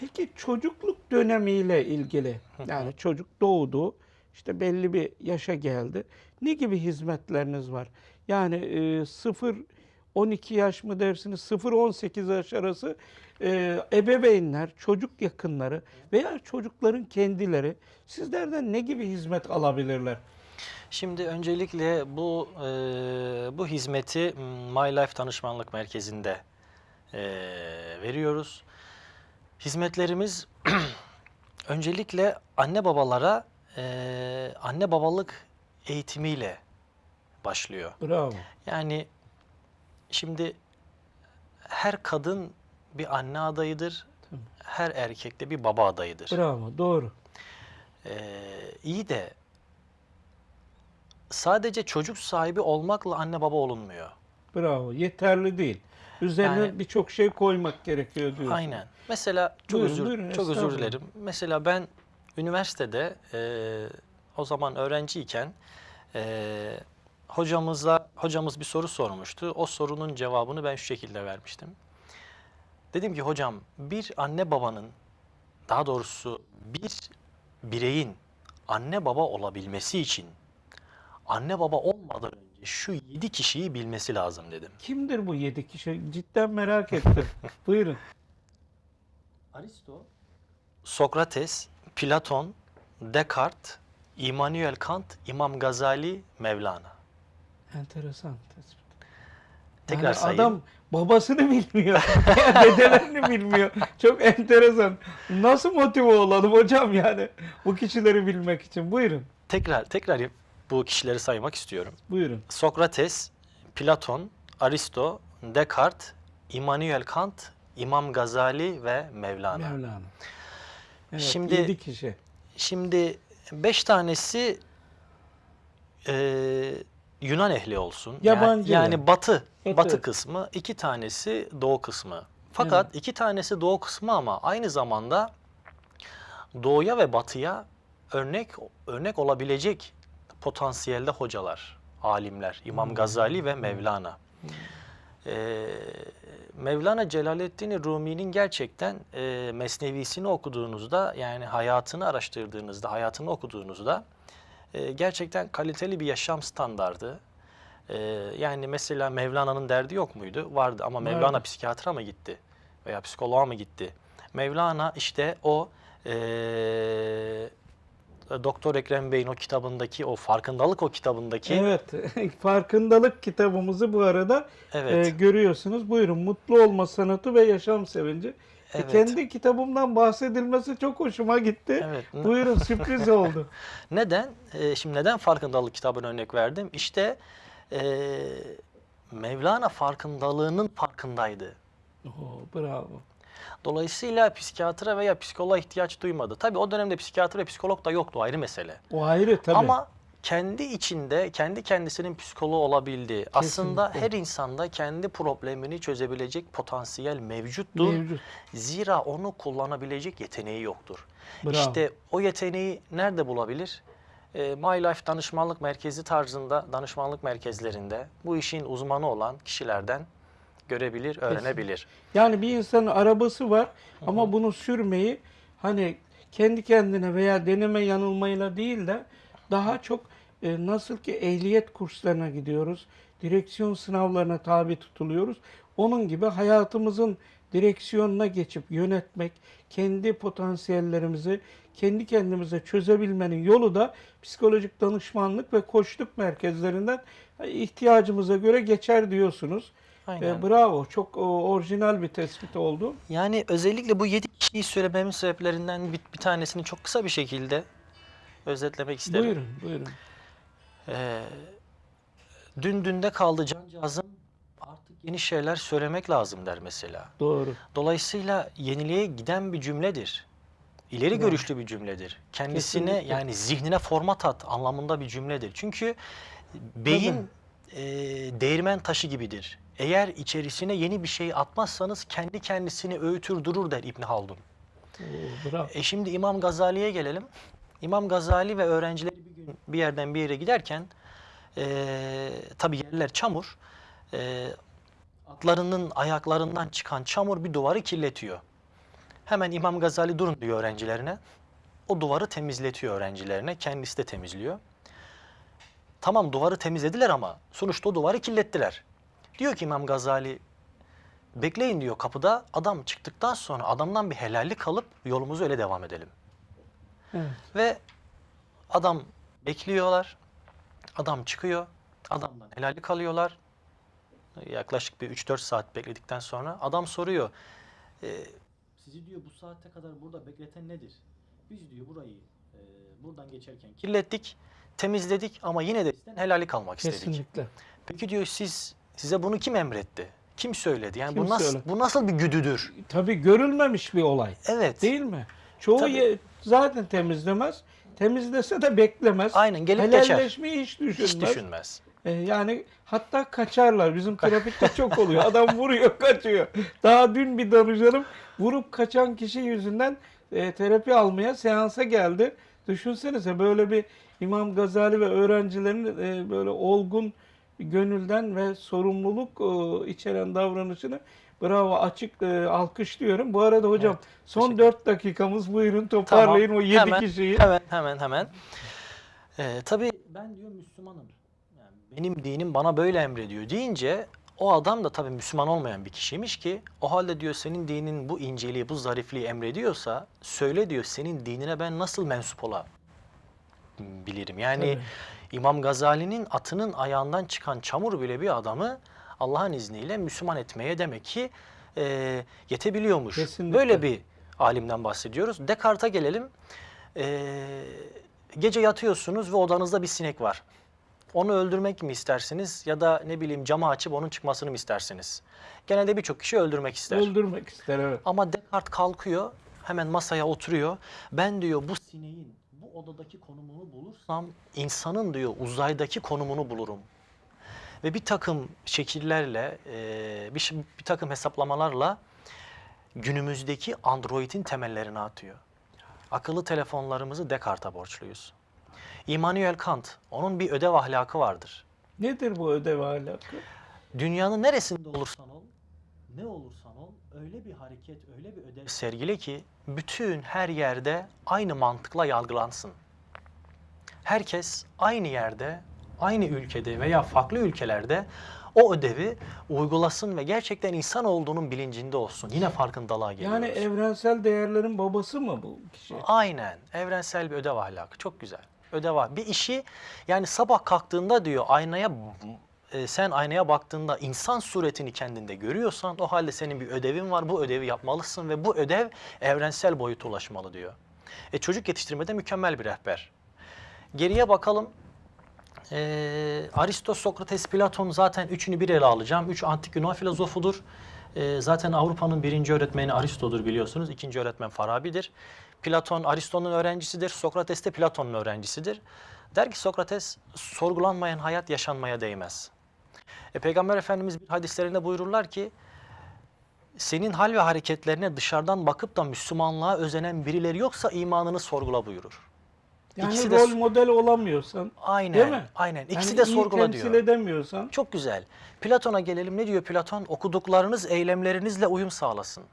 Peki çocukluk dönemiyle ilgili yani çocuk doğdu işte belli bir yaşa geldi. Ne gibi hizmetleriniz var? Yani e, 0 12 yaş mı dersiniz 0-18 yaş arası e, ebeveynler, çocuk yakınları veya çocukların kendileri sizlerden ne gibi hizmet alabilirler? Şimdi öncelikle bu e, bu hizmeti m, My Life Danışmanlık Merkezi'nde e, veriyoruz. Hizmetlerimiz öncelikle anne babalara e, anne babalık eğitimiyle başlıyor. Bravo. Yani şimdi her kadın bir anne adayıdır, her erkek de bir baba adayıdır. Bravo. Doğru. Ee, iyi de sadece çocuk sahibi olmakla anne baba olunmuyor. Bravo. Yeterli değil. Üzerine Yani- birçok şey koymak gerekiyor diyorsun. Aynen. Mesela çok Buyurun, özür buyurun, çok özür dilerim. Mesela ben üniversitede e, o zaman öğrenciyken e, hocamızla hocamız bir soru sormuştu. O sorunun cevabını ben şu şekilde vermiştim. Dedim ki hocam bir anne babanın daha doğrusu bir bireyin anne baba olabilmesi için anne baba olmadan önce şu yedi kişiyi bilmesi lazım dedim. Kimdir bu yedi kişi? Cidden merak ettim. Buyurun. Aristo, Sokrates, Platon, Descartes, Immanuel Kant, İmam Gazali, Mevlana. Enteresan tespit. Tekrar Yani sayayım. adam babasını bilmiyor. dedelerini bilmiyor. Çok enteresan. Nasıl motive olalım hocam yani bu kişileri bilmek için? Buyurun. Tekrar tekrar bu kişileri saymak istiyorum. Buyurun. Sokrates, Platon, Aristo, Descartes, Immanuel Kant, İmam Gazali ve Mevlana. Mevlana. Evet, Şimdi- yedi kişi. Şimdi beş tanesi e, Yunan ehli olsun. Yani- Yabancı Yani, yani. batı, Batı. batı kısmı, iki tanesi doğu kısmı. Fakat Evet. iki tanesi doğu kısmı ama aynı zamanda doğuya ve batıya örnek örnek olabilecek potansiyelde hocalar, alimler. İmam Hmm. Gazali ve Mevlana. Ee, Mevlana Celaleddin Rumi'nin gerçekten e, mesnevisini okuduğunuzda yani hayatını araştırdığınızda, hayatını okuduğunuzda e, gerçekten kaliteli bir yaşam standardı. E, yani mesela Mevlana'nın derdi yok muydu? Vardı ama Mevlana Vardı. psikiyatra mı gitti? Veya psikoloğa mı gitti? Mevlana işte o e, Doktor Ekrem Bey'in o kitabındaki, o farkındalık o kitabındaki Evet. Farkındalık kitabımızı bu arada Evet. e, görüyorsunuz. Buyurun. Mutlu olma sanatı ve yaşam sevinci. E, Evet. kendi kitabımdan bahsedilmesi çok hoşuma gitti. Evet. Buyurun sürpriz oldu. Neden? Ee, şimdi neden farkındalık kitabına örnek verdim? İşte ee, Mevlana farkındalığının farkındaydı. Oo, bravo. Dolayısıyla psikiyatra veya psikoloğa ihtiyaç duymadı. Tabii o dönemde psikiyatr ve psikolog da yoktu ayrı mesele. O ayrı tabii. Ama kendi içinde kendi kendisinin psikoloğu olabildi. Aslında her insanda kendi problemini çözebilecek potansiyel mevcuttur. Mevcut. Zira onu kullanabilecek yeteneği yoktur. Bravo. İşte o yeteneği nerede bulabilir? E, My Life danışmanlık merkezi tarzında danışmanlık merkezlerinde bu işin uzmanı olan kişilerden görebilir, öğrenebilir. Yani bir insanın arabası var ama bunu sürmeyi hani kendi kendine veya deneme yanılmayla değil de daha çok e, nasıl ki ehliyet kurslarına gidiyoruz, direksiyon sınavlarına tabi tutuluyoruz. Onun gibi hayatımızın direksiyonuna geçip yönetmek, kendi potansiyellerimizi kendi kendimize çözebilmenin yolu da psikolojik danışmanlık ve koçluk merkezlerinden ihtiyacımıza göre geçer diyorsunuz. Aynen. E, bravo. Çok o, orijinal bir tespit oldu. Yani özellikle bu yedi kişiyi söylememin sebeplerinden bir, bir tanesini çok kısa bir şekilde özetlemek isterim. Buyurun, buyurun. Ee, dün dünde kaldı cancağızım artık yeni şeyler söylemek lazım der mesela. Doğru. Dolayısıyla yeniliğe giden bir cümledir. İleri Evet. görüşlü bir cümledir. Kendisine Kesinlikle. yani zihnine format at anlamında bir cümledir. Çünkü beyin e, değirmen taşı gibidir. Eğer içerisine yeni bir şey atmazsanız kendi kendisini öğütür durur der İbn Haldun. Bravo. E şimdi İmam Gazali'ye gelelim. İmam Gazali ve öğrencileri bir gün bir yerden bir yere giderken e, tabii yerler çamur. E, atlarının ayaklarından çıkan çamur bir duvarı kirletiyor. Hemen İmam Gazali durun diyor öğrencilerine. O duvarı temizletiyor öğrencilerine. Kendisi de temizliyor. Tamam duvarı temizlediler ama sonuçta o duvarı kirlettiler. Diyor ki İmam Gazali bekleyin diyor kapıda adam çıktıktan sonra adamdan bir helallik alıp yolumuzu öyle devam edelim. Evet. Ve adam bekliyorlar. Adam çıkıyor. Adamdan helallik alıyorlar. Yaklaşık bir 3-4 saat bekledikten sonra adam soruyor. "E, sizi diyor bu saate kadar burada bekleten nedir? Biz diyor burayı e, buradan geçerken kirlettik, temizledik ama yine de sizden helallik almak istedik. Kesinlikle. Peki diyor siz size bunu kim emretti? Kim söyledi? Yani Kim bu nasıl söyledi? bu nasıl bir güdüdür? Tabii görülmemiş bir olay. Evet. Değil mi? Çoğu Tabii. Zaten temizlemez. Temizlese de beklemez. Aynen gelip geçer. Helalleşmeyi hiç düşünmez. Hiç düşünmez. E, yani hatta kaçarlar. Bizim trafikte çok oluyor. Adam vuruyor, kaçıyor. Daha dün bir danışanım vurup kaçan kişi yüzünden e, terapi almaya seansa geldi. Düşünsenize böyle bir İmam Gazali ve öğrencilerin e, böyle olgun gönülden ve sorumluluk e, içeren davranışını bravo açık e, alkışlıyorum. Bu arada hocam Evet, son teşekkür 4 dakikamız buyurun toparlayın o 7 hemen, kişiyi. Hemen hemen hemen. Ee, tabii ben diyor Müslümanım. Yani benim dinim bana böyle emrediyor deyince o adam da tabii Müslüman olmayan bir kişiymiş ki o halde diyor senin dinin bu inceliği, bu zarifliği emrediyorsa söyle diyor senin dinine ben nasıl mensup olabilirim? Yani Tabii. İmam Gazali'nin atının ayağından çıkan çamur bile bir adamı Allah'ın izniyle Müslüman etmeye demek ki e, yetebiliyormuş. Kesinlikle. Böyle bir alimden bahsediyoruz. Descartes'a gelelim. E, gece yatıyorsunuz ve odanızda bir sinek var. Onu öldürmek mi istersiniz ya da ne bileyim camı açıp onun çıkmasını mı istersiniz? Genelde birçok kişi öldürmek ister. Öldürmek ister evet. Ama Descartes kalkıyor, hemen masaya oturuyor. Ben diyor bu sineğin bu odadaki konumunu bulursam insanın diyor uzaydaki konumunu bulurum. Ve bir takım şekillerle, e, bir, bir takım hesaplamalarla günümüzdeki Android'in temellerini atıyor. Akıllı telefonlarımızı Descartes'a borçluyuz. Immanuel Kant, onun bir ödev ahlakı vardır. Nedir bu ödev ahlakı? Dünyanın neresinde olursan ol, ne olursan ol, öyle bir hareket, öyle bir ödev sergile ki bütün her yerde aynı mantıkla yargılansın. Herkes aynı yerde, aynı ülkede veya farklı ülkelerde o ödevi uygulasın ve gerçekten insan olduğunun bilincinde olsun. Yine farkındalığa geliyoruz. Yani evrensel değerlerin babası mı bu kişi? Aynen. Evrensel bir ödev ahlakı. Çok güzel. Ödev ahlakı. Bir işi yani sabah kalktığında diyor aynaya e, sen aynaya baktığında insan suretini kendinde görüyorsan o halde senin bir ödevin var. Bu ödevi yapmalısın ve bu ödev evrensel boyuta ulaşmalı diyor. E, çocuk yetiştirmede mükemmel bir rehber. Geriye bakalım. Ee, Aristo, Sokrates, Platon zaten üçünü bir ele alacağım. Üç antik Yunan filozofudur. Ee, zaten Avrupa'nın birinci öğretmeni Aristo'dur biliyorsunuz. İkinci öğretmen Farabi'dir. Platon Aristo'nun öğrencisidir. Sokrates de Platon'un öğrencisidir. Der ki Sokrates, sorgulanmayan hayat yaşanmaya değmez. E, Peygamber Efendimiz bir hadislerinde buyururlar ki, senin hal ve hareketlerine dışarıdan bakıp da Müslümanlığa özenen birileri yoksa imanını sorgula buyurur. Yani İkisi de rol su- model olamıyorsan, Aynen, değil mi? aynen. İkisi yani de sorgula temsil diyor. edemiyorsan, Çok güzel. Platon'a gelelim. Ne diyor Platon? Okuduklarınız eylemlerinizle uyum sağlasın.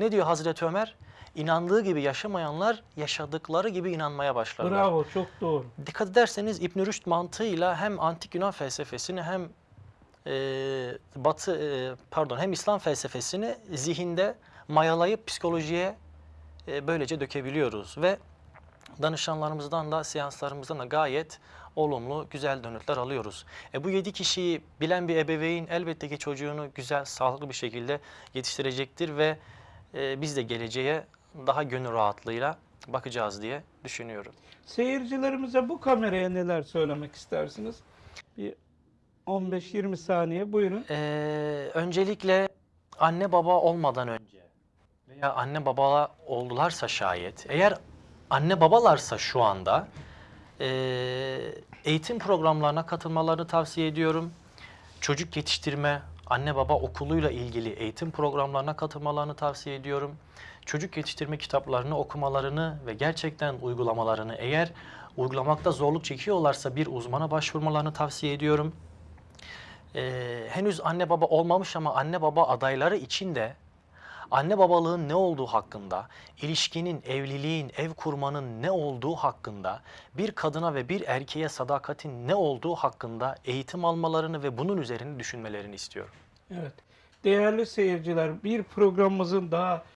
Ne diyor Hazreti Ömer? İnandığı gibi yaşamayanlar yaşadıkları gibi inanmaya başlarlar. bravo çok doğru. Dikkat ederseniz İbn Rüşd mantığıyla hem antik Yunan felsefesini hem e, Batı e, pardon hem İslam felsefesini zihinde mayalayıp psikolojiye e, böylece dökebiliyoruz ve danışanlarımızdan da seanslarımızdan da gayet olumlu, güzel dönütler alıyoruz. E bu yedi kişiyi bilen bir ebeveyn elbette ki çocuğunu güzel, sağlıklı bir şekilde yetiştirecektir ve e, biz de geleceğe daha gönül rahatlığıyla bakacağız diye düşünüyorum. Seyircilerimize bu kameraya neler söylemek istersiniz? Bir 15-20 saniye buyurun. Ee, öncelikle anne baba olmadan önce veya anne baba oldularsa şayet, eğer anne babalarsa şu anda ee, eğitim programlarına katılmalarını tavsiye ediyorum. Çocuk yetiştirme, anne baba okuluyla ilgili eğitim programlarına katılmalarını tavsiye ediyorum. Çocuk yetiştirme kitaplarını okumalarını ve gerçekten uygulamalarını eğer uygulamakta zorluk çekiyorlarsa bir uzmana başvurmalarını tavsiye ediyorum. Ee, henüz anne baba olmamış ama anne baba adayları için de anne babalığın ne olduğu hakkında, ilişkinin, evliliğin, ev kurmanın ne olduğu hakkında, bir kadına ve bir erkeğe sadakatin ne olduğu hakkında eğitim almalarını ve bunun üzerine düşünmelerini istiyorum. Evet. Değerli seyirciler, bir programımızın daha